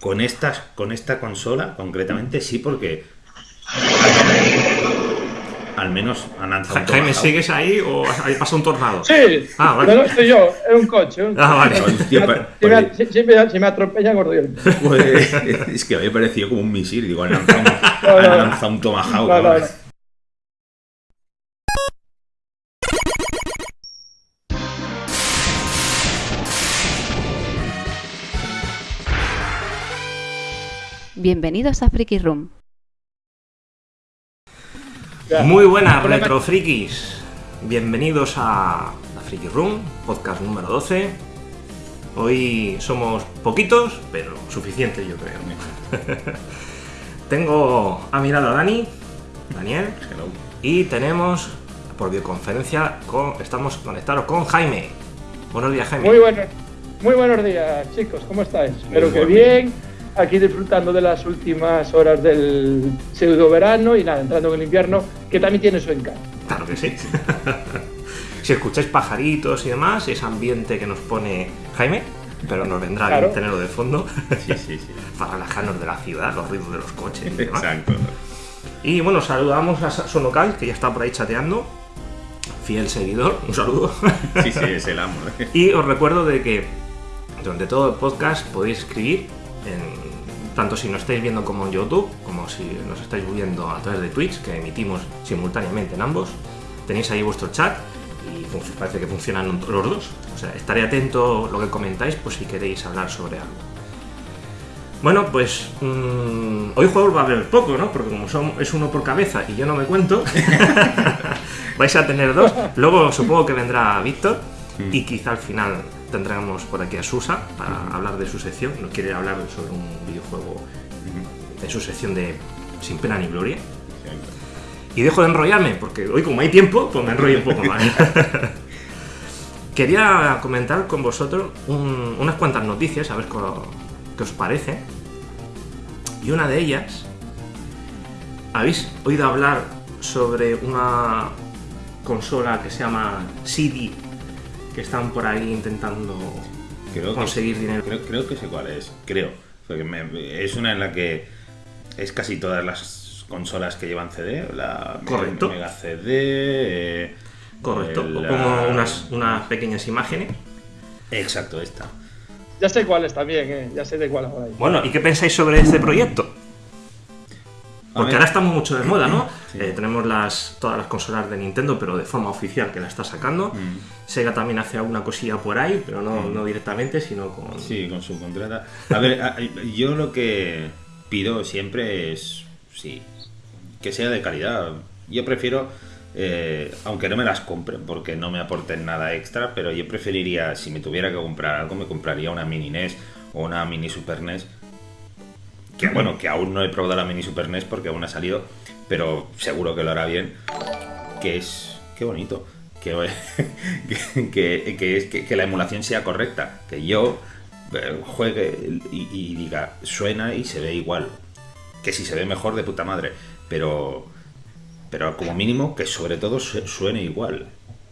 con, estas, con esta consola, concretamente, sí, porque al menos han lanzado Jaime. ¿sigues ahí o ahí pasa un tornado? Sí, Ah, vale. no, no estoy yo, es un coche. un Ah, vale. Hostia, Si me, si- si me- si me atropella, gordo yo. Pues, es que me había parecido como un misil. Digo, han lanzado un, No, han no. lanzado un Tomahawk. Bienvenidos a Freaky Room. Muy buenas, retrofrikis. Bienvenidos a Freaky Room, podcast número 12. Hoy somos poquitos, pero suficientes, yo creo. Tengo a mi lado a Dani, Daniel, Hello. y tenemos por videoconferencia, con, estamos conectados con Jaime. Buenos días, Jaime. Muy buenos, muy buenos días, chicos, ¿cómo estáis? Espero que bien. Aquí disfrutando de las últimas horas del pseudo verano y nada, entrando en el invierno, que también tiene su encanto. Claro que sí. si escucháis pajaritos y demás, ese ambiente que nos pone Jaime, pero nos vendrá Claro. bien tenerlo de fondo Sí, sí, sí. para relajarnos de la ciudad, los ruidos de los coches y demás. Exacto. Y bueno, saludamos a Sonocal, que ya está por ahí chateando. Fiel seguidor, un saludo. Sí, sí, es el amo. ¿eh? y os recuerdo de que durante todo el podcast podéis escribir, en- tanto si nos estáis viendo como en YouTube, como si nos estáis viendo a través de Twitch, que emitimos simultáneamente en ambos. Tenéis ahí vuestro chat y parece que funcionan los dos. O sea, estaré atento lo que comentáis, pues si queréis hablar sobre algo. Bueno, pues mm, hoy juegos va a haber poco, ¿no? Porque como son, es uno por cabeza y yo no me cuento, vais a tener dos. Luego supongo que vendrá Víctor y quizá al final tendremos por aquí a Susa para hablar de su sección. Nos quiere hablar sobre un videojuego en su sección de Sin pena ni gloria. Y dejo de enrollarme, porque hoy como hay tiempo, pues me enrollo un poco más. Quería comentar con vosotros un- unas cuantas noticias, a ver qué os parece. Y una de ellas, ¿habéis oído hablar sobre una consola que se llama CD? Que están por ahí intentando Creo que, conseguir dinero. creo, creo que sé cuál es. Creo. Porque me- es una en la que es casi todas las consolas que llevan CD. La Correcto. Mega CD. eh, Correcto, la- pongo unas, unas pequeñas imágenes. Exacto, esta. Ya sé cuáles también, ¿eh? ya sé de cuál ahora. Bueno, ¿y qué pensáis sobre este proyecto? Porque ahora estamos mucho de moda, ¿no? Sí. Eh, tenemos las, todas las consolas de Nintendo, pero de forma oficial que la está sacando. Mm. Sega también hace alguna cosilla por ahí, pero no, no directamente, sino con... Sí, con su contrata. A ver, a- yo lo que pido siempre es, sí, que sea de calidad. Yo prefiero, eh, aunque no me las compren porque no me aporten nada extra, pero yo preferiría, si me tuviera que comprar algo, me compraría una mini NES o una mini Super NES. Que bueno, que aún no he probado la mini Super NES porque aún ha salido, pero seguro que lo hará bien. Que es, qué bonito. Que, que, que- la emulación sea correcta. Que yo eh, juegue y, diga, suena y se ve igual. Que si se ve mejor, de puta madre. Pero, pero como mínimo, que sobre todo su- suene igual.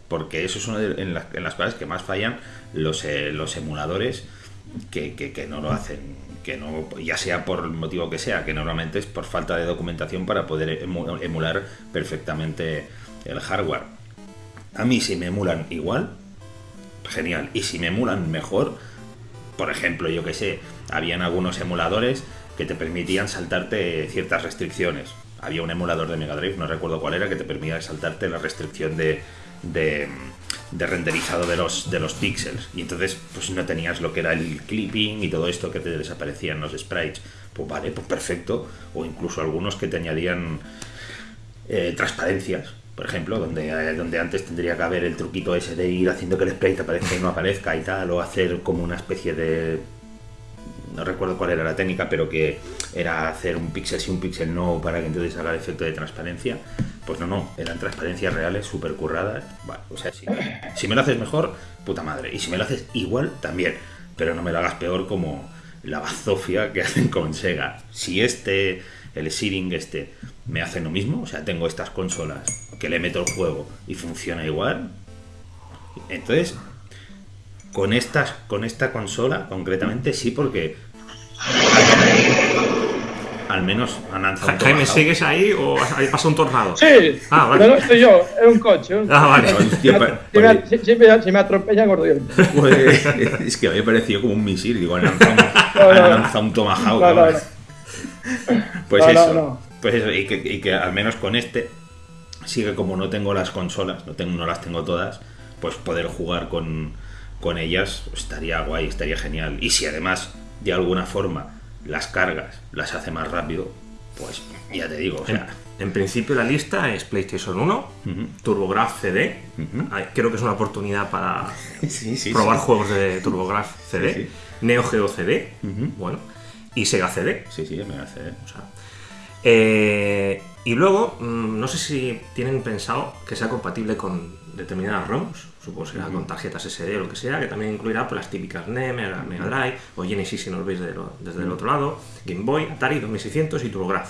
Porque eso es una de en las, en las cosas que más fallan los, eh, los emuladores que, que- que no lo hacen. Que no, ya sea por el motivo que sea, que normalmente es por falta de documentación para poder emu- emular perfectamente el hardware. A mí si me emulan igual, genial. Y si me emulan mejor, por ejemplo, yo que sé, habían algunos emuladores que te permitían saltarte ciertas restricciones. Había un emulador de Mega Drive, no recuerdo cuál era, que te permitía saltarte la restricción de, de, de renderizado de los, de los píxeles. Y entonces, pues no tenías lo que era el clipping y todo esto que te desaparecían los sprites. Pues vale, pues perfecto. O incluso algunos que te añadían eh, transparencias, por ejemplo, donde, eh, donde antes tendría que haber el truquito ese de ir haciendo que el sprite aparezca y no aparezca y tal, o hacer como una especie de... No recuerdo cuál era la técnica, pero que era hacer un píxel sí, un píxel no, para que entonces haga el efecto de transparencia. Pues no, no, eran transparencias reales, súper curradas. Vale, o sea, si, si me lo haces mejor, puta madre. Y si me lo haces igual, también. Pero no me lo hagas peor como la bazofia que hacen con Sega. Si este, el Seeding este, me hacen lo mismo, o sea, tengo estas consolas que le meto el juego y funciona igual, entonces, con, estas, con esta consola concretamente sí, porque al menos han lanzado Jaime. ¿sigues ahí o pasa un tornado? Sí, Ah, vale. no, no estoy yo, es un coche. un Ah, vale. Hostia, Si pa- me- pa- si, si me, si me atropella, gordo. Pues, es que había parecido como un misil. Digo, han lanzado No, han lanzado un Tomahawk. Pues No, no, eso. Pues eso. Y que, y que al menos con este, sí que como no tengo las consolas, no, tengo, no las tengo todas, pues poder jugar con, con ellas estaría guay, estaría genial. Y si además, de alguna forma, las cargas las hace más rápido, pues ya te digo, o En, sea. en principio la lista es PlayStation 1, Ujú. TurboGrafx CD. Ujú. Ay, Creo que es una oportunidad para Sí, sí, probar sí. juegos de TurboGrafx CD. Neo Geo CD, bueno, y Sega CD. Sí, sí, me hace. O sea, eh, y luego, mm, no sé si tienen pensado que sea compatible con determinadas ROMs, supongo que será con tarjetas SD o lo que sea, que también incluirá pues, las típicas NES, Mega, Mega Drive o Genesis si nos veis de lo- desde el otro lado, Game Boy, Atari 2600 y TurboGrafx.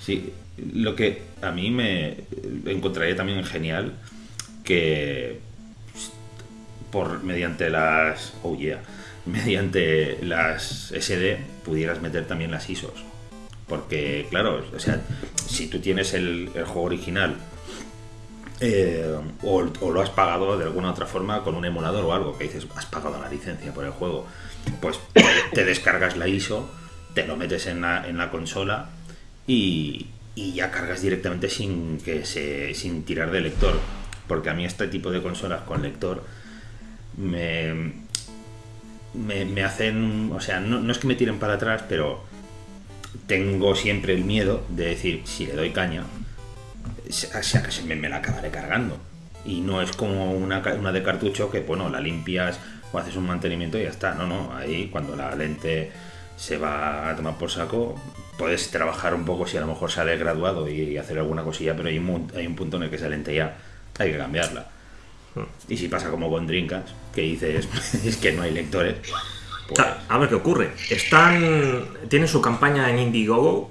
Sí, lo que a mí me encontraría también genial que por mediante las oh yeah, mediante las SD pudieras meter también las ISOs. Porque, claro, o sea, si tú tienes el, juego original eh, o, lo has pagado de alguna otra forma con un emulador o algo, que dices, has pagado la licencia por el juego, pues te, descargas la ISO, te lo metes en la, en la consola y, y ya cargas directamente sin, que se, sin tirar de lector. Porque a mí este tipo de consolas con lector me, me, me hacen, o sea, no es que me tiren para atrás, pero tengo siempre el miedo de decir, si le doy caña, se me, me la acabaré cargando. Y no es como una, una de cartucho que, bueno, la limpias o haces un mantenimiento y ya está. No, no, ahí cuando la lente se va a tomar por saco, puedes trabajar un poco si a lo mejor sale graduado y hacer alguna cosilla, pero hay un, hay un punto en el que esa lente ya hay que cambiarla. Y si pasa como con Dreamcast, que dices, es que no hay lectores, pues, a ver qué ocurre. Están. Tienen su campaña en Indiegogo.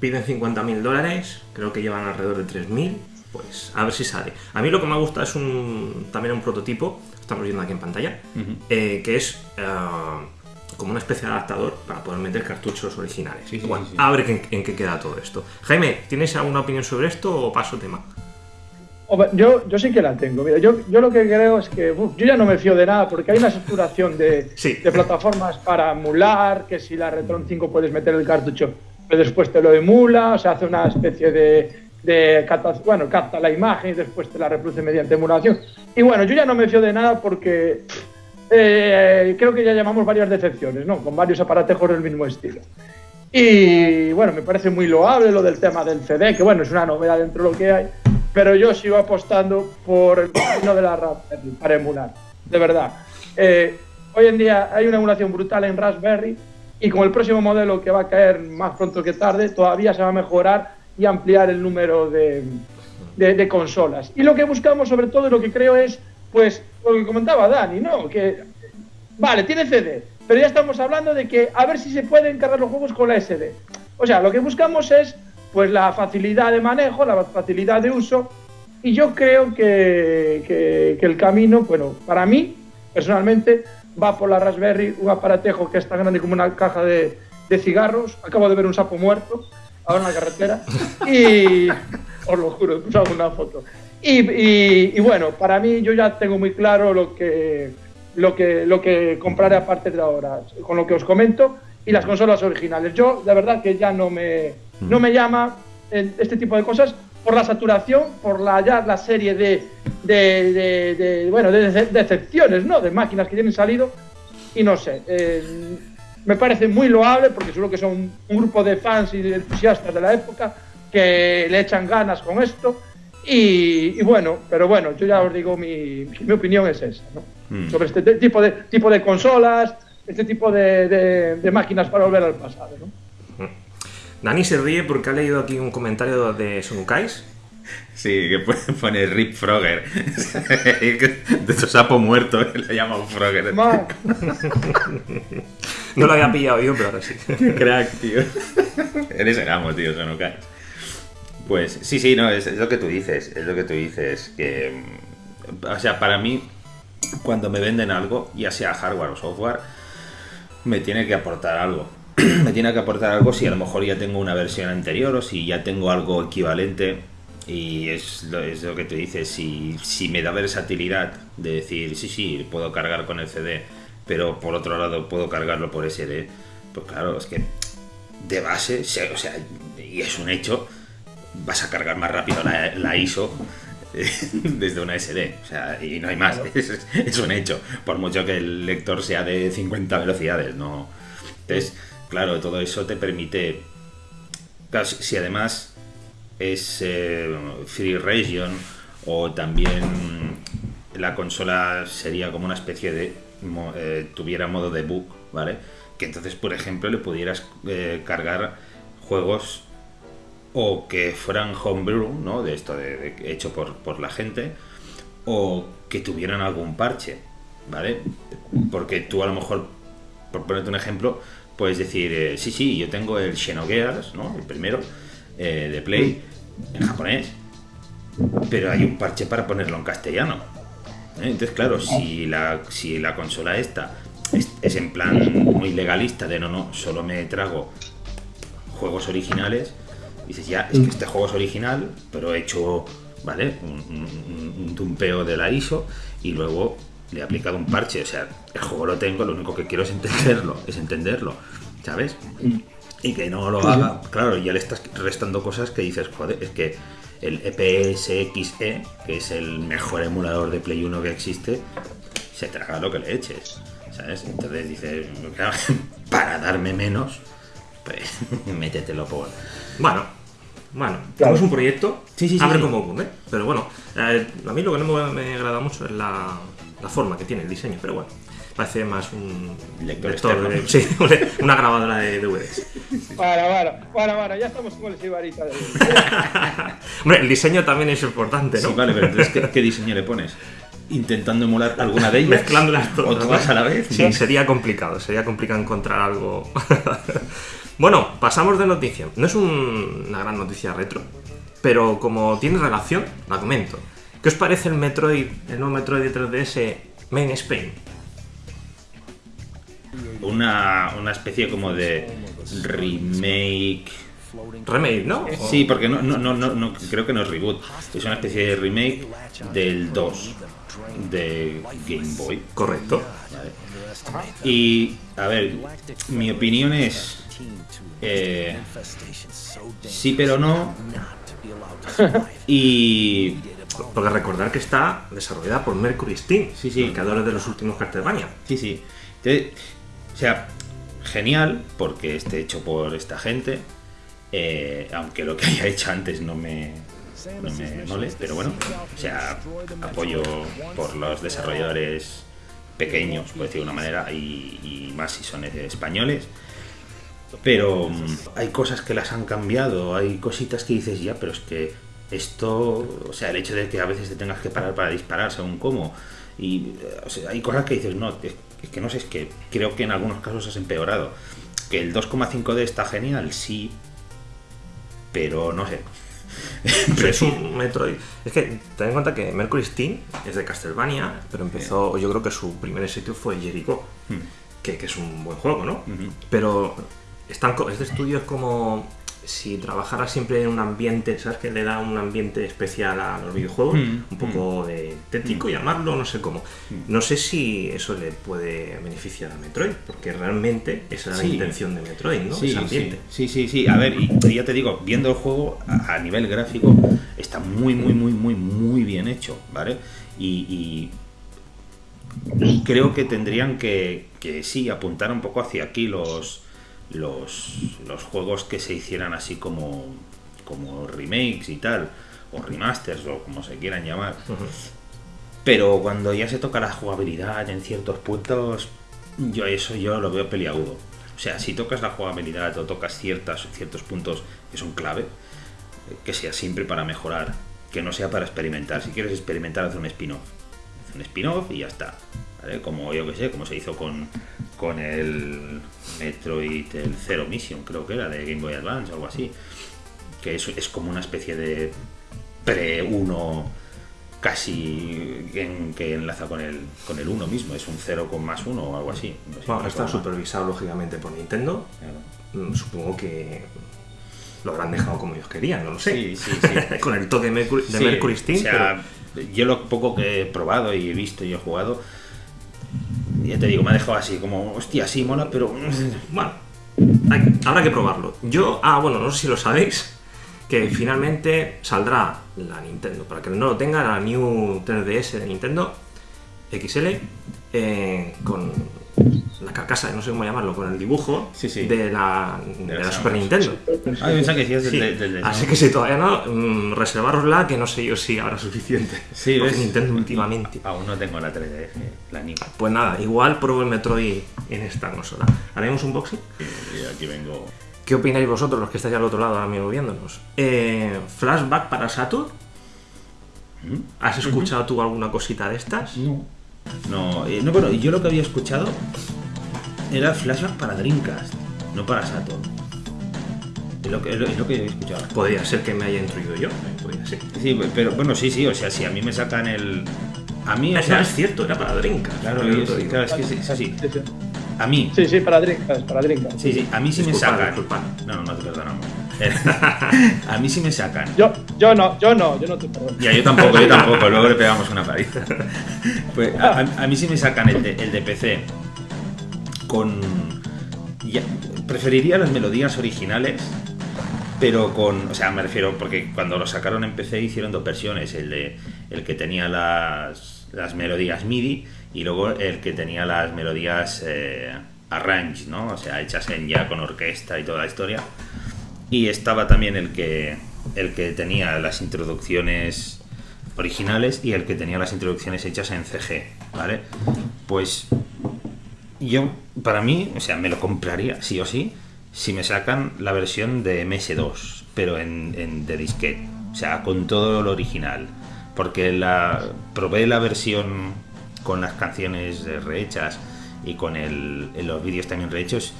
Piden 50.000 dólares. Creo que llevan alrededor de 3.000. Pues a ver si sale. A mí lo que me gusta es un también un prototipo. Estamos viendo aquí en pantalla. Eh, que es. eh, como una especie de adaptador para poder meter cartuchos originales. Sí, sí, Bueno, sí, sí. A ver en, en qué queda todo esto. Jaime, ¿tienes alguna opinión sobre esto o paso tema? Yo, yo sí que la tengo. Mira, yo, yo lo que creo es que uf, yo ya no me fío de nada porque hay una saturación de, Sí. de plataformas para emular, que si la Retron 5 puedes meter el cartucho, pero después te lo emula, o sea, hace una especie de, de capta, bueno, capta la imagen y después te la reproduce mediante emulación. Y bueno, yo ya no me fío de nada porque eh, creo que ya llamamos varias decepciones, ¿no? Con varios aparatejos del mismo estilo. Y bueno, me parece muy loable lo del tema del CD, que bueno, es una novedad dentro de lo que hay, pero yo sigo apostando por el camino de la Raspberry para emular, de verdad. Eh, hoy en día hay una emulación brutal en Raspberry y con el próximo modelo que va a caer más pronto que tarde, todavía se va a mejorar y ampliar el número de, de, de consolas. Y lo que buscamos sobre todo, y lo que creo es, pues, lo que comentaba Dani, ¿no? Que Vale, tiene CD, pero ya estamos hablando de que a ver si se pueden cargar los juegos con la SD. O sea, lo que buscamos es pues la facilidad de manejo, la facilidad de uso, y yo creo que, que- que el camino, bueno, para mí, personalmente, va por la Raspberry, un aparatejo que es tan grande como una caja de, de cigarros. Acabo de ver un sapo muerto ahora en la carretera, y os lo juro, os hago una foto. Y, y- y bueno, para mí yo ya tengo muy claro lo que, lo que, lo que compraré a partir de ahora, con lo que os comento, y las consolas originales. Yo, de verdad, que ya no me, no me llama este tipo de cosas por la saturación, por la, ya la serie de, de, de- de, bueno, de dece- decepciones, ¿no? De máquinas que tienen salido, y no sé. eh, me parece muy loable porque seguro que son un grupo de fans y de entusiastas de la época que le echan ganas con esto. Y, y bueno, pero bueno, yo ya os digo, mi, mi opinión es esa, ¿no? Mm. Sobre este te- tipo de, tipo de consolas, este tipo de, de- de máquinas para volver al pasado, ¿no? Dani se ríe porque ha leído aquí un comentario de Sonukais. Sí, que pone- Rip Frogger. de tu sapo muerto, le llaman Frogger. Ma- No lo había pillado yo, pero ahora sí. Qué crack, tío. Eres el amo, tío, no caes. Pues sí, sí, no, es, es lo que tú dices, es lo que tú dices, que... mm, O sea, para mí, cuando me venden algo, ya sea hardware o software, me tiene que aportar algo. me tiene que aportar algo si a lo mejor ya tengo una versión anterior o si ya tengo algo equivalente. Y es lo, es lo que te dices, si, si me da versatilidad de decir, sí, sí, puedo cargar con el CD, pero por otro lado puedo cargarlo por SD, pues claro, es que de base, se- o sea, y es un hecho, vas a cargar más rápido la, la ISO desde una SD, o sea, y no hay más, es, es un hecho, por mucho que el lector sea de 50 velocidades, no. Entonces, claro, todo eso te permite, claro, si si además es eh, Free Region o también la consola sería como una especie de eh, tuviera modo debug, ¿vale? Que entonces, por ejemplo, le pudieras eh, cargar juegos o que fueran homebrew, ¿no? De esto de, hecho por, por la gente, o que tuvieran algún parche, ¿vale? Porque tú a lo mejor, por ponerte un ejemplo, puedes decir, eh, sí, sí, yo tengo el Xenogears, ¿no? El primero, eh, de Play, en japonés, pero hay un parche para ponerlo en castellano. ¿eh? Entonces, claro, si la, si la consola esta es, es en plan muy legalista de no, no, solo me trago juegos originales, dices, ya, es que este juego es original, pero he hecho, ¿vale? Un, un- un tumpeo de la ISO y luego le he aplicado un parche. O sea, el juego lo tengo, lo único que quiero es entenderlo, es entenderlo, ¿sabes? Y que no lo haga, claro, ya le estás restando cosas que dices, joder, es que el E EPSXE, que es el mejor emulador de Play 1 que existe, se traga lo que le eches, ¿sabes? Entonces dices, para darme menos, pues métetelo por... Bueno, bueno, Claro. tenemos un proyecto, Sí, sí, sí, abre sí. como ocurre, pero bueno, eh, a mí lo que no me, me agrada mucho es la, la forma que tiene el diseño, pero bueno, parece más un Lector lector de- sí, una grabadora de DVDs. Para, para, para, para, ya estamos con el Sibarita. de- Hombre, el diseño también es importante, ¿no? Sí, vale, pero entonces, ¿qué, qué diseño le pones? ¿Intentando emular alguna de ellas? Mezclándolas todas. ¿O a la vez? Sí, sería complicado, sería complicado encontrar algo. bueno, pasamos de noticia. No es un- una gran noticia retro, pero como tiene relación, la comento. ¿Qué os parece el Metroid, el nuevo Metroid de 3DS Main Spain? Una, una especie como de remake... Remake, ¿no? Sí, porque no, no, no, no, no, creo que no es reboot. Es una especie de remake del 2 de Game Boy. Correcto. ¿vale? Y, a ver, mi opinión es... eh, sí, pero no. Y... Porque recordar que está desarrollada por Mercury Steam, Sí, sí. creadores de los últimos Castlevania. Sí, sí. Entonces, o sea, genial porque esté hecho por esta gente. eh, aunque lo que haya hecho antes no me, me mole, pero bueno, o sea, apoyo por los desarrolladores pequeños, por decirlo de una manera, y, más si son españoles. Pero mm, hay cosas que las han cambiado, hay cositas que dices ya, pero es que esto, o sea, el hecho de que a veces te tengas que parar para disparar según cómo, y hay cosas que dices, no, es que no sé, es que creo que en algunos casos has empeorado. Que el 2,5D está genial, sí, pero no sé. Pero es un Metroid. Es que ten en cuenta que Mercury Steam es de Castlevania, pero empezó, yo creo que su primer sitio fue Jericho, Hmm. que, que es un buen juego, ¿no? Pero están, este estudio es como si trabajara siempre en un ambiente, ¿sabes? Que le da un ambiente especial a los videojuegos, Mm, un poco de tétrico, llamarlo, no sé cómo. No sé si eso le puede beneficiar a Metroid, porque realmente esa Sí. la intención de Metroid, ¿no? Sí, Ese ambiente. sí, sí, sí, sí. A ver, y, y ya te digo, viendo el juego a, a nivel gráfico está muy, muy, muy, muy, muy bien hecho, ¿vale? Y, y creo que tendrían que, que sí, apuntar un poco hacia aquí los, los, los juegos que se hicieran así como, como remakes y tal, o remasters, o como se quieran llamar. Pero cuando ya se toca la jugabilidad en ciertos puntos, yo eso yo lo veo peliagudo. O sea, si tocas la jugabilidad o tocas ciertas, ciertos puntos que son clave, que sea siempre para mejorar, que no sea para experimentar. Si quieres experimentar, haz un spin-off. Haz un spin-off y ya está. ¿Vale? Como yo que sé, como se hizo con, con el Metroid, el Zero Mission, creo que era, de Game Boy Advance o algo así. Que es, es como una especie de pre-1 casi en, que enlaza con el, con el 1 mismo, es un 0 con más 1 o algo así. No sé, Bueno, no está supervisado lógicamente por Nintendo. Claro. Mm, Supongo que lo habrán dejado como ellos querían, no lo sé. Sí, sí, sí. Con el toque de Mercury, de Sí, Mercury Steam, o sea, yo lo poco que he probado y he visto y he jugado, ya te digo, me ha dejado así, como, hostia, sí, mola, pero... pero bueno, habrá que probarlo. Yo, ah, bueno, no sé si lo sabéis, que finalmente saldrá la Nintendo, para que no lo tenga, la New 3DS de Nintendo XL, eh, con la carcasa, no sé cómo llamarlo, con el dibujo Sí, sí. de la, de la la Super. Nintendo. Ah, que decías Sí, del- del- del- así que si todavía no, mm, reservarosla, que no sé yo si habrá suficiente. Sí, Porque ¿ves? Nintendo últimamente. Aún no tengo la 3DS, la New. Pues nada, igual pruebo el Metroid en esta consola. ¿Haremos un boxing? Y aquí vengo... ¿Qué opináis vosotros, los que estáis al otro lado ahora mismo viéndonos? Eh, ¿Flashback para Saturn? ¿Mm? ¿Has escuchado tú alguna cosita de estas? No. No, eh, no, bueno, yo lo que había escuchado era flashback para Dreamcast, no para Saturn. Es lo que, es lo, es lo que he escuchado. Podría ser que me haya instruido yo. eh, Podría ser. Sí, pero bueno, sí, sí, o sea, si a mí me sacan el... A mí, o No, sea, es cierto, era para Dreamcast. Claro, Pero y te es, digo. claro, es que es, es así. Sí, sí. A mí, Sí, sí, para Dreamcast, para Dreamcast. sí, sí, a mí sí me Disculpad, sacan. disculpad. No, no te perdonamos. a mí sí me sacan. Yo, yo no, yo no, yo no te perdono. Ya, yo tampoco, yo tampoco, luego le pegamos una paliza. Pues a, a- mí sí me sacan el de, el de PC con... ya- preferiría las melodías originales, pero con... O sea, me refiero, porque cuando lo sacaron en PC hicieron dos versiones, el de el que tenía las, las melodías MIDI y luego el que tenía las melodías eh, arrange, ¿no? O sea, hechas en ya con orquesta y toda la historia. Y estaba también el que, el que tenía las introducciones originales y el que tenía las introducciones hechas en CG, ¿vale? Pues yo, para mí, o sea, me lo compraría, sí o sí, si me sacan la versión de MS2, pero en, en- de disquete, o sea, con todo lo original. Porque la probé la versión con las canciones eh, rehechas y con el, los vídeos también rehechos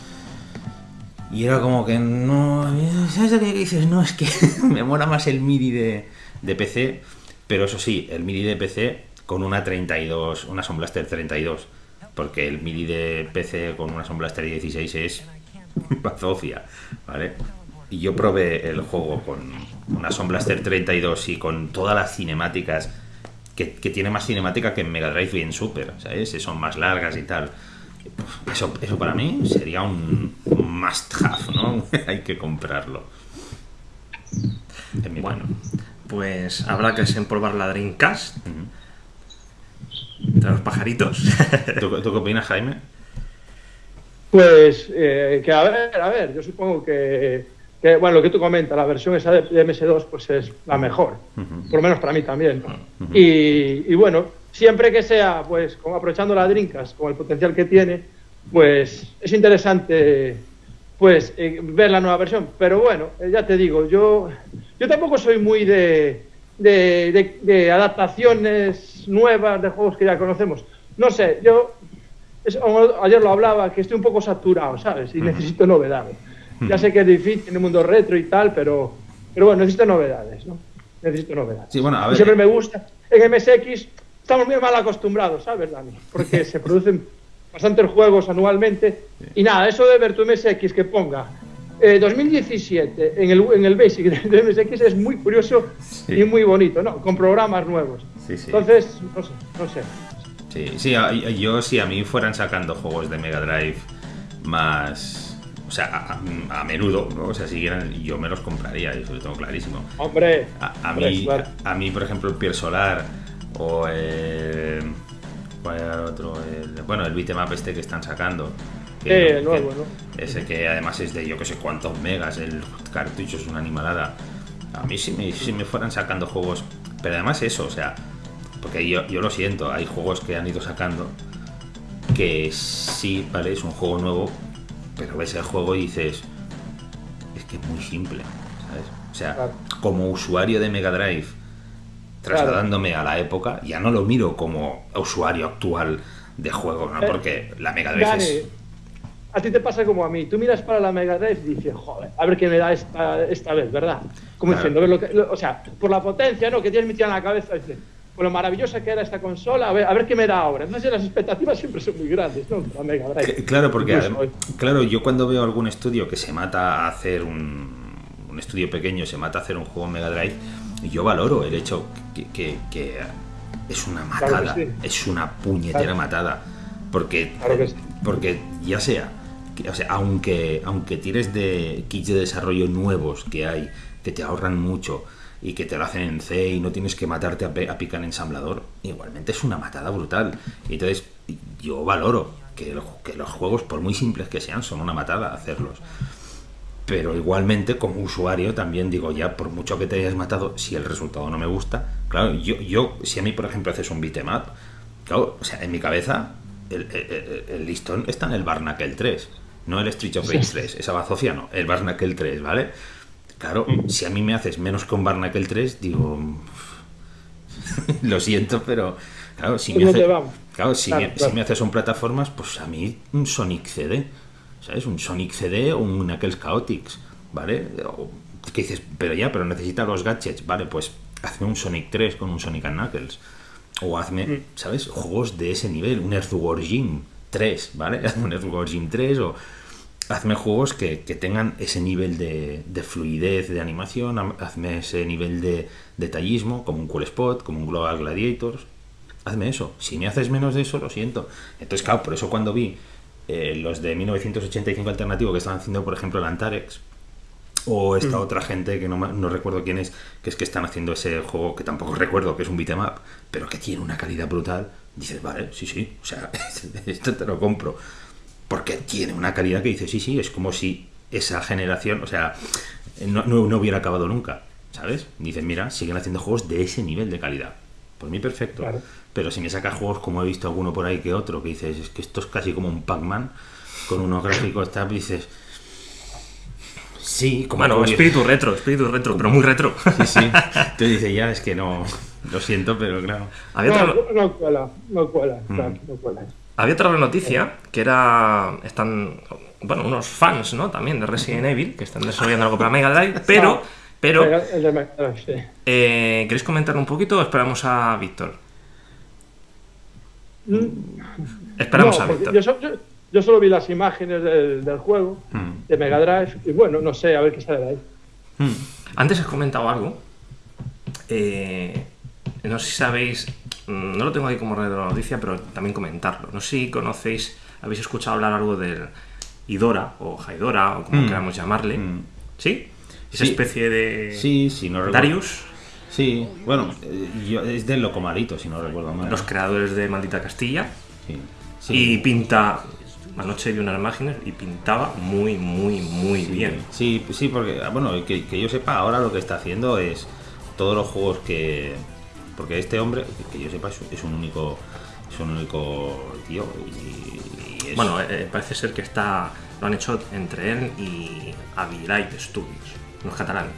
y era como que no. ¿Sabes lo que dices? No, es que me mola más el MIDI de, de PC. Pero eso sí, el MIDI de PC con una 32, una Sound Blaster 32. Porque el MIDI de PC con una Sound Blaster 16 es bazofia, ¿vale? Y yo probé el juego con una Sound Blaster 32 y con todas las cinemáticas. Que, tiene más cinemática que en Mega Drive y en Super, ¿sabes? Son más largas y tal. Eso, eso para mí sería un must have, ¿no? Hay que comprarlo. En mi Bueno, opinión. pues habrá que desempolvar la Dreamcast los pajaritos. ¿Tú, tú qué opinas, Jaime? Pues, eh, que a ver, a ver, yo supongo que, que, bueno, lo que tú comentas, la versión esa de, de MS2, pues es la mejor, por lo menos para mí también. Y, y bueno, siempre que sea, pues, como aprovechando la Dreamcast, con el potencial que tiene, pues es interesante, pues, eh, ver la nueva versión. Pero bueno, eh, ya te digo, yo, yo tampoco soy muy de, de, de- de adaptaciones nuevas de juegos que ya conocemos. No sé, yo es- ayer lo hablaba, que estoy un poco saturado, ¿sabes? Y necesito novedades. Ya sé que es difícil en el mundo retro y tal, pero, pero bueno, necesito novedades, ¿no? Necesito novedades. Sí, bueno, a ver. siempre me gusta. En MSX estamos muy mal acostumbrados, ¿sabes, Dani? Porque se producen bastantes juegos anualmente. Y nada, eso de ver tu MSX que ponga eh, 2017 en el, en el Basic de MSX es muy curioso Sí. y muy bonito, ¿no? Con programas nuevos. Sí, sí. Entonces, no sé, no sé. Sí, sí, yo si a mí fueran sacando juegos de Mega Drive más. O sea, a, menudo, ¿no? O sea, si quieran, yo me los compraría, eso lo tengo clarísimo. Hombre, A, a hombre, mí, claro. a, mí, por ejemplo, el Pier Solar o el. ¿Cuál era el otro? El- bueno, el beatmap este que están sacando. Sí, el nuevo, ¿no? Ese que además es de yo que sé cuántos megas, el cartucho es una animalada. A mí si me, si me fueran sacando juegos. Pero además eso, o sea. Porque yo, yo lo siento, hay juegos que han ido sacando que sí, vale, es un juego nuevo, pero ves el juego y dices, es que es muy simple, ¿sabes? O sea, Claro. como usuario de Mega Drive, trasladándome a la época, ya no lo miro como usuario actual de juego, ¿no? Eh, Porque la Mega Drive Dani, es... a ti te pasa como a mí. Tú miras para la Mega Drive y dices, joder, a ver qué me da esta, esta vez, ¿verdad? Como Claro. diciendo, lo que- lo- o sea, por la potencia, ¿no? Que tienes metida en la cabeza, dices, con lo maravillosa que era esta consola, a ver, a ver qué me da ahora. Entonces las expectativas siempre son muy grandes, ¿no? La Mega Drive. Claro, porque Incluso adem- claro, yo cuando veo algún estudio que se mata a hacer un, un estudio pequeño, se mata a hacer un juego Mega Drive, yo valoro el hecho que, que- que es una Claro matada, sí. es una puñetera Claro. matada, porque Claro que sí. porque ya sea, que- o sea, aunque aunque tires de kits de desarrollo nuevos que hay que te ahorran mucho y que te lo hacen en C y no tienes que matarte a, a picar en ensamblador, igualmente es una matada brutal. Y entonces yo valoro que, el- que los juegos, por muy simples que sean, son una matada hacerlos. Pero igualmente, como usuario, también digo, ya por mucho que te hayas matado, si el resultado no me gusta, claro, yo, yo si a mí, por ejemplo, haces un beat'em up, claro, o sea, en mi cabeza, el, el- el- el listón está en el Barnacle 3, no el Street of Rage 3, esa bazofia no, el Barnacle 3, ¿vale? Claro, si a mí me haces menos que un Barnacle 3, digo, lo siento, pero claro, si me, no te hace- vamos. claro, si, Claro, me, claro. si me haces un plataformas, pues a mí un Sonic CD, ¿sabes? Un Sonic CD o un Knuckles Chaotix, ¿vale? O, que dices, pero ya, pero necesita los gadgets, ¿vale? Pues hazme un Sonic 3 con un Sonic and Knuckles. O hazme, Mm. ¿sabes? Juegos de ese nivel, un Earthworm Jim 3, ¿vale? Hazme un Earthworm Jim 3 o hazme juegos que, que tengan ese nivel de, de fluidez de animación, hazme ese nivel de detallismo, como un Cool Spot, como un Global Gladiators. Hazme eso. Si me haces menos de eso, lo siento. Entonces, claro, por eso cuando vi eh, los de 1985 alternativo que estaban haciendo, por ejemplo, el Antarex, o esta otra gente que no, no recuerdo quién es, que es que están haciendo ese juego que tampoco recuerdo, que es un beat'em up, pero que tiene una calidad brutal, dices, vale, sí, sí, o sea, esto te lo compro. Porque tiene una calidad que dices, sí, sí, es como si esa generación, o sea, no, no- no hubiera acabado nunca, ¿sabes? Dices, mira, siguen haciendo juegos de ese nivel de calidad. Por mí perfecto. Claro. Pero si me sacas juegos como he visto alguno por ahí que otro, que dices, es que esto es casi como un Pac-Man, con unos gráficos tal, dices, sí, como Bueno, curioso. espíritu retro, espíritu retro, pero muy retro. Sí, sí. Entonces dice, ya es que no, lo siento, pero claro. Había No, otra, no cuela, no cuela, Mm. No cuela. había otra noticia que era. Están. Bueno, unos fans, ¿no? También de Resident Evil, que están desarrollando algo para Mega Drive, pero. Pero. El de Mega Drive, sí. eh, ¿Queréis comentar un poquito o esperamos a Víctor? Esperamos No, a Víctor. yo, so- yo- yo solo vi las imágenes del, del juego, Mm. de Mega Drive, y bueno, no sé, a ver qué sale de ahí. Mm. Antes has comentado algo. eh, no sé si sabéis. mm, No lo tengo ahí como red de la noticia, pero también comentarlo. No sé si conocéis, habéis escuchado hablar algo del Idora o Haidora o como Mm. queramos llamarle. Mm. ¿Sí? Esa Sí. especie de. Sí, sí, no recuerdo. Darius, Sí, bueno, eh, yo- es del Locomalito, si no recuerdo mal. los creadores de Maldita Castilla. Sí, Y pinta. Anoche vi unas imágenes y pintaba muy, muy, muy bien. Sí, sí, porque, ah, bueno, que, que yo sepa, ahora lo que está haciendo es todos los juegos que. Porque este hombre, que yo sepa, es, es un único. Es un único tío. Y, y es- Bueno, eh, parece ser que está lo han hecho entre él y Avilite Studios, los catalanes.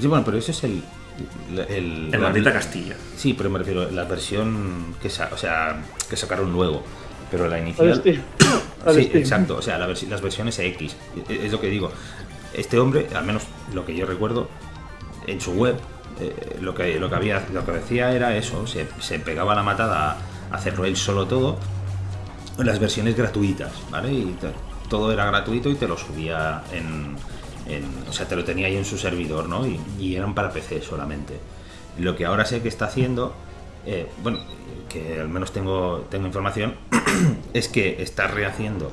Sí, bueno, pero ese es el. El, el- En la- Maldita Castilla. Sí, pero me refiero a la versión que, sa- o sea, que sacaron luego. Pero la Al inicial. Steam. Sí, Steam. exacto. O sea, la las versiones X. Es es lo que digo. Este hombre, al menos lo que yo recuerdo, en su web, eh, lo, que, lo, que había, lo que decía era eso. Se, se pegaba la matada a hacerlo él solo todo. en Las versiones gratuitas, ¿vale? Y todo era gratuito y te lo subía en, en- O sea, te lo tenía ahí en su servidor, ¿no? Y, y eran para PC solamente. Lo que ahora sé que está haciendo, eh, bueno, que al menos tengo, tengo información, es que está rehaciendo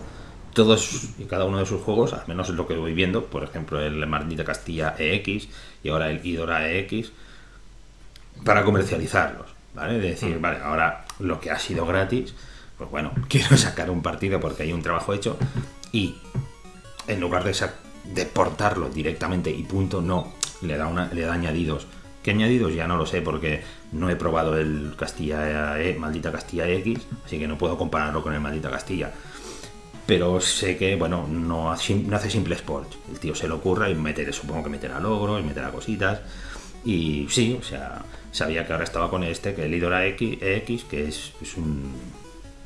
todos y cada uno de sus juegos, al menos es lo que voy viendo, por ejemplo el Maldita Castilla EX y ahora el Idora EX, para comercializarlos, ¿vale? De decir, vale, ahora lo que ha sido gratis, pues bueno, quiero sacar un partido porque hay un trabajo hecho y en lugar de, sa- de portarlo directamente y punto, no, le da, una, le da añadidos. ¿Qué añadidos? Ya no lo sé porque no he probado el Castilla E, Maldita Castilla X, así que no puedo compararlo con el Maldita Castilla. Pero sé que, bueno, no hace, simple sport. El tío se le ocurra y meter, supongo que meterá logros, meterá cositas. Y sí, o sea, sabía que ahora estaba con este, que el Idora X, EX, que es, es un.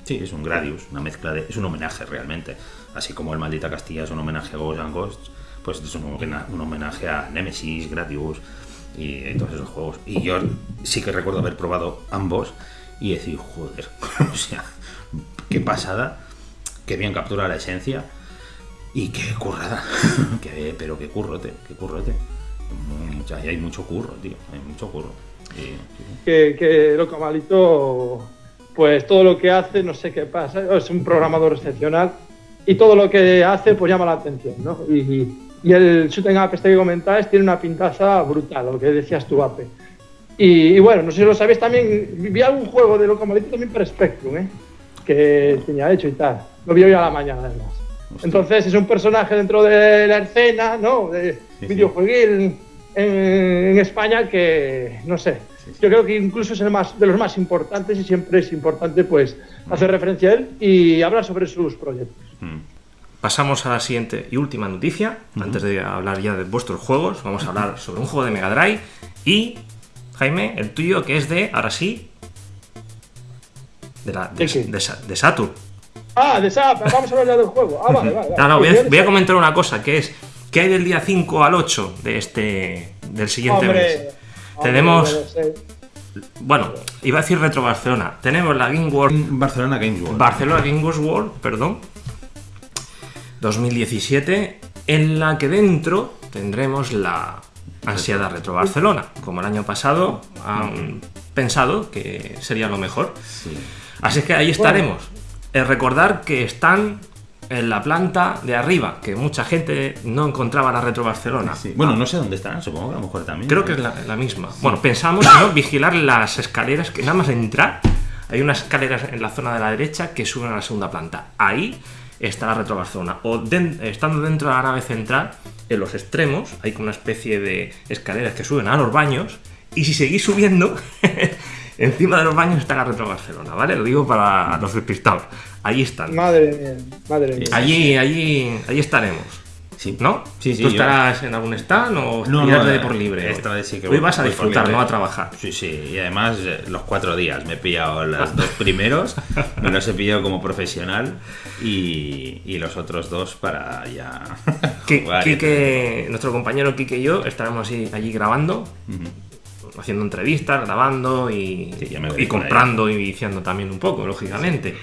Sí, es un Gradius, una mezcla de. Es un homenaje realmente. Así como el Maldita Castilla es un homenaje a Ghosts and Ghosts, pues es un, homena- un homenaje a Nemesis, Gradius. y todos esos juegos. Y yo sí que recuerdo haber probado ambos y decir, joder, o sea, qué pasada, qué bien captura la esencia y qué currada, qué, pero qué currote, qué currote. Mucha, hay mucho curro, tío, hay mucho curro. Y- sí, sí. que, que Loco Malito, pues todo lo que hace, no sé qué pasa, es un programador excepcional y todo lo que hace pues llama la atención, ¿no? Y, y el shooting up este que comentabas tiene una pintaza brutal, lo que decías tú, Ape. Y, y bueno, no sé si lo sabéis también, vi algún juego de Loco Malito también para Spectrum, ¿eh? Que tenía hecho y tal. Lo vi hoy a la mañana, además. Hostia. Entonces es un personaje dentro de la escena, ¿no? De sí. videojueguil en, en España que, no sé. Yo creo que incluso es el más, de los más importantes y siempre es importante pues hacer referencia a él y hablar sobre sus proyectos. Mm. Pasamos a la siguiente y última noticia. Antes de hablar ya de vuestros juegos, vamos a hablar sobre un juego de Mega Drive y, Jaime, el tuyo que es de, ahora sí, de, la, de, ¿De qué? de Sa- de Saturn. Ah, de SAP, vamos a hablar ya del juego. Ah, vale, vale. No, vale. no, voy a, voy a yo- comentar una cosa, que es, ¿qué hay del día 5 al 8 de este, del siguiente mes? Hombre, hombre, Tenemos-. Bueno, iba a decir Retro Barcelona. Tenemos la Game World Barcelona Games World. Barcelona Games World, perdón, 2017, en la que dentro tendremos la ansiada Retro Barcelona. Como el año pasado han pensado que sería lo mejor. Sí. Así que ahí estaremos. Eh, recordar que están en la planta de arriba, que mucha gente no encontraba la Retro Barcelona. Sí. Bueno, no sé dónde están, supongo que a lo mejor también. Creo que es la, la misma. Bueno, pensamos ¿no? vigilar las escaleras que nada más entrar. Hay unas escaleras en la zona de la derecha que suben a la segunda planta. Ahí está la Retro Barcelona. O estando dentro de la nave central, en los extremos, hay como una especie de escaleras que suben a los baños. Y si seguís subiendo, encima de los baños está la Retro Barcelona, ¿vale? Lo digo para los despistados. Ahí están. Madre mía, madre mía. Allí, allí, allí estaremos. Sí. ¿No? Sí, sí, ¿Tú yo- estarás en algún stand o No, no, de por libre? esta hoy? vez sí que Hoy voy- vas a disfrutar, no a trabajar. Sí, sí, y además eh, los cuatro días me he pillado los dos primeros, me los he pillado como profesional y, y los otros dos para ya Quique, nuestro compañero Quique y yo estaremos así, allí grabando, Ujú. Haciendo entrevistas, grabando y, Sí, comprando y viciando también un poco, lógicamente.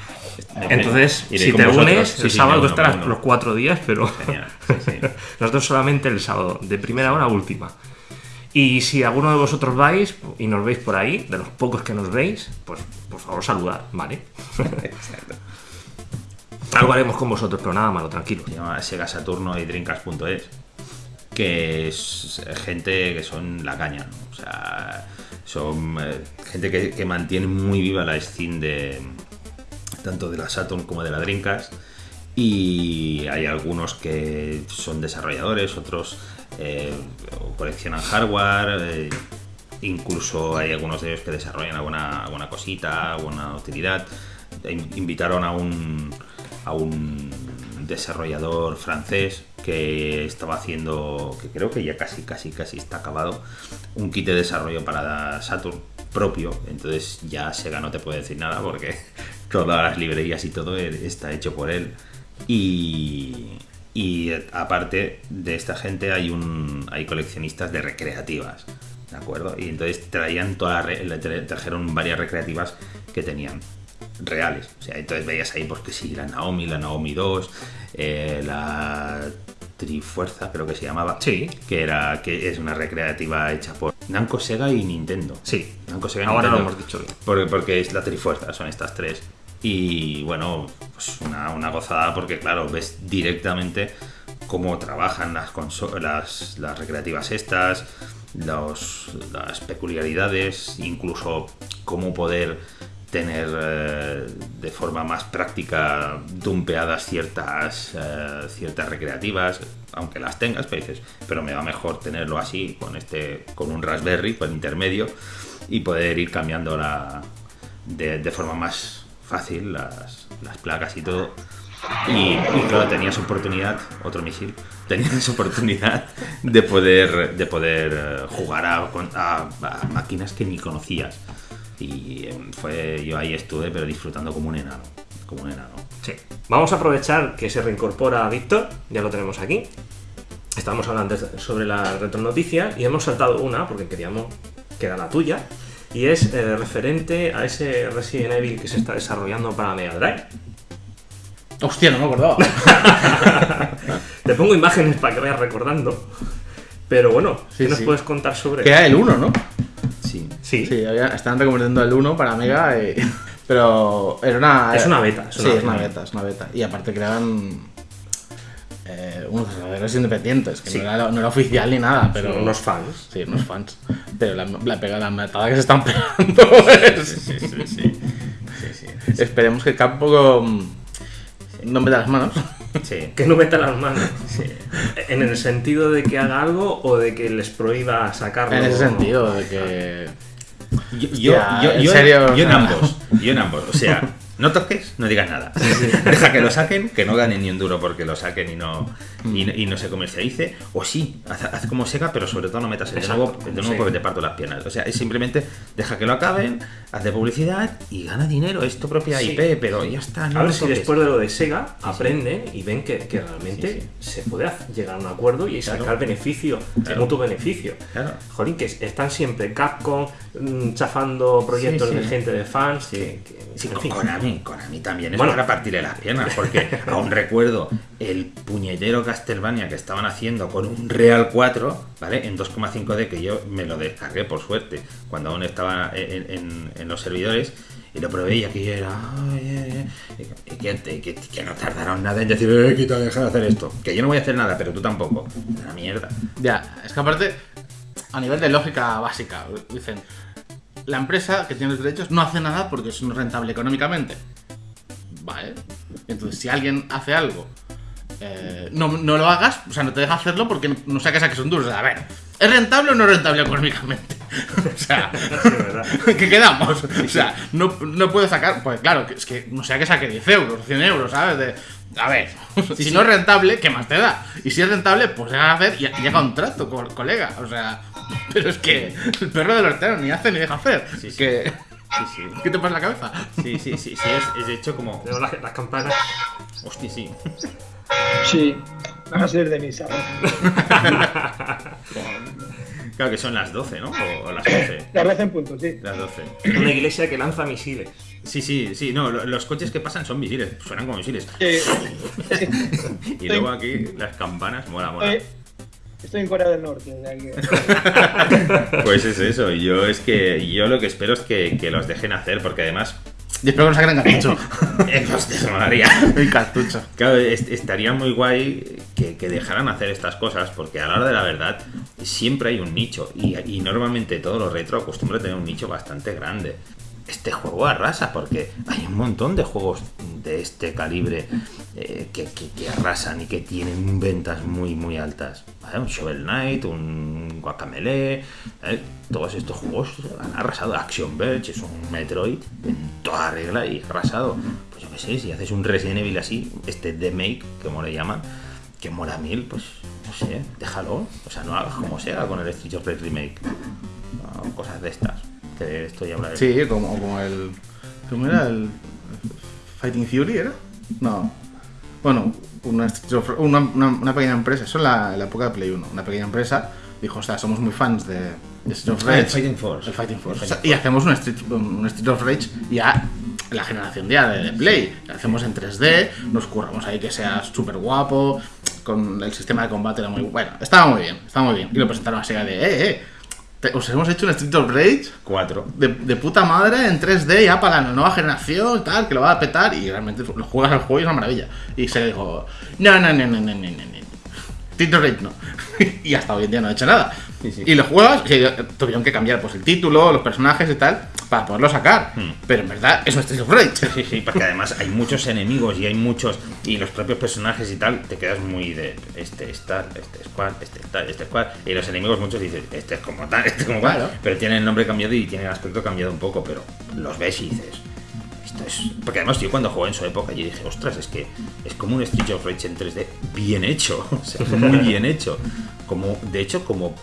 Me- Entonces, iré si te vosotros. unes, el sí, sábado estarás uno. los cuatro días, pero nosotros solamente el sábado, de primera hora a última. Y si alguno de vosotros vais y nos veis por ahí, de los pocos que nos veis, pues por favor saludad, ¿vale? Exacto. Algo haremos con vosotros, pero nada malo, tranquilo. Se llama Sega Saturno y Dreamcast.es que es gente que son la caña, o sea, son eh, gente que, mantiene muy viva la scene de tanto de la Saturn como de la Dreamcast y hay algunos que son desarrolladores, otros eh, coleccionan hardware, eh, incluso hay algunos de ellos que desarrollan alguna, alguna cosita, alguna utilidad. In- Invitaron a un, a un desarrollador francés que estaba haciendo, que creo que ya casi, casi, casi está acabado, un kit de desarrollo para Saturn propio, entonces ya Sega no te puede decir nada porque todas las librerías y todo eh, está hecho por él. Y, y aparte de esta gente hay un hay coleccionistas de recreativas, ¿de acuerdo? Y entonces traían todas trajeron varias recreativas que tenían reales. O sea, entonces veías ahí porque sí, la Naomi, la Naomi 2, eh, la Trifuerza, creo que se llamaba. Sí. Que era que es una recreativa hecha por Namco, Sega y Nintendo. Sí. Namco, Sega y Ahora lo hemos dicho bien. Porque, porque es la Trifuerza, son estas tres. Y bueno, pues una, una gozada porque, claro, ves directamente cómo trabajan las, las, las recreativas estas, los- las peculiaridades, incluso cómo poder tener eh, de forma más práctica dumpeadas ciertas, eh, ciertas recreativas, aunque las tengas, pero dices, pero me va mejor tenerlo así, con este, con un Raspberry, con intermedio, y poder ir cambiando la, de, forma más fácil las, las placas y todo. Y, y claro, tenías oportunidad, otro misil, tenías oportunidad de poder, de poder eh, jugar a, a- a máquinas que ni conocías. Y eh, fue, yo ahí estuve, pero disfrutando como un enano, como un enano. Sí. Vamos a aprovechar que se reincorpora Víctor, ya lo tenemos aquí. estábamos hablando sobre las retronoticias y hemos saltado una porque queríamos que era la tuya. Y es eh, referente a ese Resident Evil que se está desarrollando para Mega Drive. Hostia, no me acordaba. Te pongo imágenes para que vayas recordando. Pero bueno, Sí, ¿qué nos sí. puedes contar sobre que era el 1, ¿no? Sí. Sí, Sí, había- estaban recomendando el 1 para Mega, eh, pero era una... Es una beta, es sí, una es una beta. es una beta. Y aparte creaban eh, unos desarrolladores independientes, que Sí. no, era, no era oficial ni nada, pero... Son unos fans. Sí, unos fans. Pero la, la pega la matada que se están pegando es... Sí, sí, sí. Sí, sí. Esperemos que Capcom no meta las manos. Sí. Que no meta las manos. Sí. En el sentido de que haga algo o de que les prohíba sacarlo. En ese ¿no? sentido, de que... Yo, yo, en yo- serio, yo en ambos. Yo en ambos. O sea, no toques, no digas nada. Deja que lo saquen, que no ganen ni un duro porque lo saquen y no, y, no- y no se comercialice. O sí, haz, haz como Sega, pero sobre todo no metas el de nuevo, de porque te parto las piernas. O sea, es simplemente deja que lo acaben, haz de publicidad y gana dinero. Es tu propia. IP, pero ya está. No a ver si después de lo de Sega aprenden y ven que, que realmente se puede llegar a un acuerdo y sacar Claro. beneficio, Claro. mutuo beneficio. Claro. Jolín, que están siempre Capcom mm, chafando proyectos de gente de fans. Sí, que- que- en con. Konami, Konami también es Bueno. para partirle las piernas, porque aún recuerdo el puñetero Castlevania que estaban haciendo con un Real 4, ¿vale? En 2,5D, que yo me lo descargué por suerte, cuando aún estaba en, en- en los servidores, y lo probé y aquí era... Que- que- que no tardaron nada en decir, eh, quita, deja de hacer esto. Que yo no voy a hacer nada, pero tú tampoco. Una mierda. Ya, es que aparte, a nivel de lógica básica, dicen, la empresa que tiene los derechos no hace nada porque es no rentable económicamente. Vale. Entonces, si alguien hace algo, eh, no, no lo hagas, o sea, no te deja hacerlo porque no, no saques a que son duros. A ver, ¿es rentable o no rentable económicamente? o sea. ¿qué quedamos? O sea, no, no puedo sacar, pues claro, que es que no sea que saque 10 euros, 100 euros, ¿sabes? De, a ver, si no es rentable, ¿qué más te da? Y si es rentable, pues de hacer y y llega un trato, co- colega. O sea, pero es que el perro del hortero ni hace ni deja hacer. Sí, sí. Que, Sí, sí. ¿Qué te pasa en la cabeza? Sí, sí, sí, sí, es, es de hecho como... Tenemos las, las campanas. Hostia, sí. Sí, van a ser de misa. Claro que son las 12, ¿no? O, las 11. La red en punto, sí. Las 12. Una iglesia que lanza misiles. Sí, sí, sí, no, lo- los coches que pasan son misiles, suenan como misiles. Eh, Y luego aquí las campanas, mola, mola. estoy, estoy en Corea del Norte. que- Pues es eso, y yo es que yo lo que espero es que, que los dejen hacer, porque además Y espero que no saquen cartucho. eh, los desmolaría. El cartucho. Claro, est- estaría muy guay que, que dejaran hacer estas cosas, porque a la hora de la verdad siempre hay un nicho, y, y normalmente todo lo retro acostumbra a tener un nicho bastante grande. Este juego arrasa, porque hay un montón de juegos de este calibre eh, que, que- arrasan y que tienen ventas muy, muy altas. Un Shovel Knight, un Guacamele, ¿eh? todos estos juegos han arrasado. Action Verge es un Metroid en toda regla y arrasado. Pues yo qué sé, si haces un Resident Evil así, este The Make, como le llaman, que mola mil, pues no sé, déjalo. O sea, no hagas como sea con el Street of Remake. No, cosas de estas. Que. Sí, como, como el. ¿Cómo era? El. Fighting Fury era? No. Bueno, una, una, una- pequeña empresa, eso en la, en la época de Play 1. Una pequeña empresa dijo, o sea, somos muy fans de, de Street of el Rage. Fighting Force. El Fighting Force. El O sea, Fighting y hacemos un Street, un Street of Rage ya la generación ya de, de Play. Lo hacemos en 3D, nos curramos ahí que sea súper guapo, con el sistema de combate era muy bueno. Estaba muy bien, estaba muy bien. Y lo presentaron a Sega de, eh, eh, os hemos hecho un Street of Rage 4 de, de, puta madre en 3D ya para la nueva generación tal, que lo va a petar y realmente lo juegas al juego y es una maravilla. Y se dijo, no, no, no, no, no, no, no, Street of Rage no. y hasta hoy en día no ha he hecho nada. Y lo juegas, y eh, tuvieron que cambiar pues el título, los personajes y tal para poderlo sacar. Hmm. Pero en verdad es un Street of Rage. Sí, sí, porque además hay muchos enemigos y hay muchos. Y los propios personajes y tal, te quedas muy de. Este es tal, este es cual, este es tal, este es cual. Y los enemigos muchos dices, este es como tal, este es como cual. Claro. Pero tienen el nombre cambiado y tienen el aspecto cambiado un poco, pero los ves y dices. Esto es. Porque además yo cuando jugué en su época yo dije, ostras, es que es como un Street of Rage en 3D bien hecho. O sea, muy bien hecho. Como, de hecho, como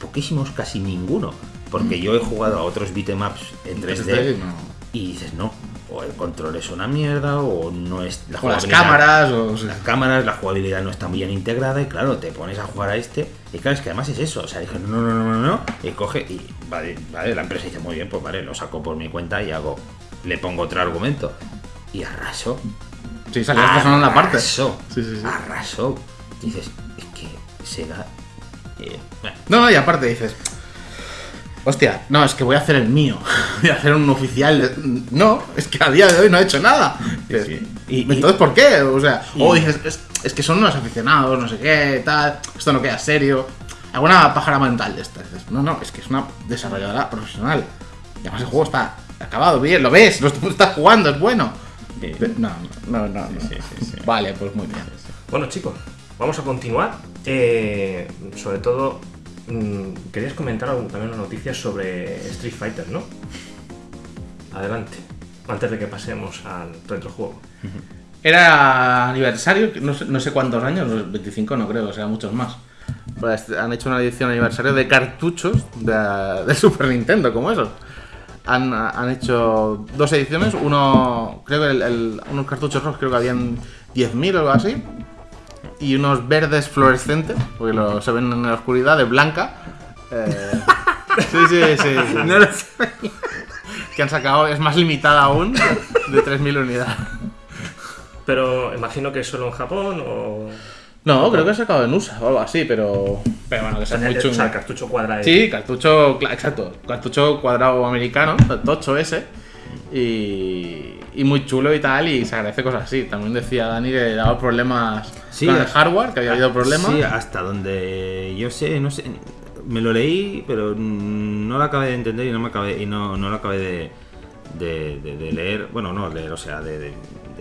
poquísimos, casi ninguno. Porque yo he jugado a otros beatemaps en 3D no. y dices, no, o, o el control es una mierda, o no es la Con las cámaras, o. las cámaras, la jugabilidad no está bien integrada y claro, te pones a jugar a este y claro, es que además es eso, o sea, dije, no, no, no, no, no, y coge y vale, vale, la empresa dice, muy bien, pues vale, lo saco por mi cuenta y hago, le pongo otro argumento y arrasó. Sí, esta sonando la parte. Arrasó, Sí, sí, sí. arrasó. Dices, es que Sega... eh, bueno, No, no, y aparte dices. Hostia, no, es que voy a hacer el mío. Voy a hacer un oficial. de- No, es que a día de hoy no he hecho nada. Dices, sí. Y- Entonces, ¿por qué? O sea, y- o dices, es, es que son unos aficionados, no sé qué, tal. Esto no queda serio. Alguna pájara mental de estas. Dices, No, no, es que es una desarrolladora profesional. Y además el juego está acabado bien, lo ves, lo estás jugando, es bueno. Sí. No, no, no, no. sí, sí, sí. Vale, pues muy bien. Bueno, chicos, vamos a continuar. Eh, sobre todo, mm, querías comentar algo- también una noticia sobre Street Fighter, ¿no? Adelante, antes de que pasemos al retrojuego. Era aniversario, no sé, no sé cuántos años, 25 no creo, o sea, muchos más. Pues han hecho una edición aniversario de cartuchos de, de Super Nintendo, como esos. Han, han hecho dos ediciones, uno, creo que el- el- unos cartuchos rojos, creo que habían 10.000 o algo así, y unos verdes fluorescentes, porque lo, se ven en la oscuridad, de blanca. Eh, sí, sí, sí. sí. Que han sacado, es más limitada aún, de 3.000 unidades. Pero imagino que solo en Japón o. No, creo que ha sacado en USA o algo así, pero. Pero bueno, que sea muy o sea, el chungo. cartucho cuadrado. Sí, cartucho, exacto. Cartucho cuadrado americano, tocho ese. Y, y muy chulo y tal, y se agradece cosas así. También decía Dani que daba problemas Sí, con el hardware, que había habido problemas. Sí, hasta donde yo sé, no sé, me lo leí, pero no lo acabé de entender y no me acabé y no, no lo acabé de, de, de- de leer, bueno, no leer, o sea, de,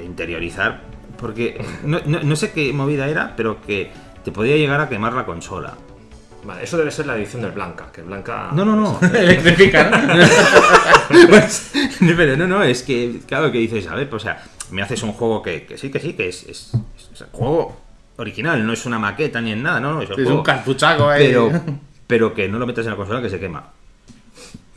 interiorizar, porque no, no- no sé qué movida era, pero que te podía llegar a quemar la consola. Vale, eso debe ser la edición del Blanca, que el Blanca. No, no, no. Electrifica, ¿no? Pues, pero no, no, es que, claro, que dices, a ver, pues, o sea, me haces un juego que, que sí, que sí, que es, es, es un juego original, no es una maqueta ni en nada, no, no, es, el es juego. un cartuchaco ahí. pero, pero que no lo metas en la consola que se quema.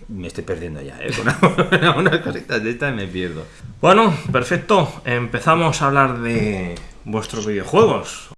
Me estoy perdiendo ya, ¿eh? Con unas cositas de estas me pierdo. Bueno, perfecto. Empezamos a hablar de vuestros videojuegos.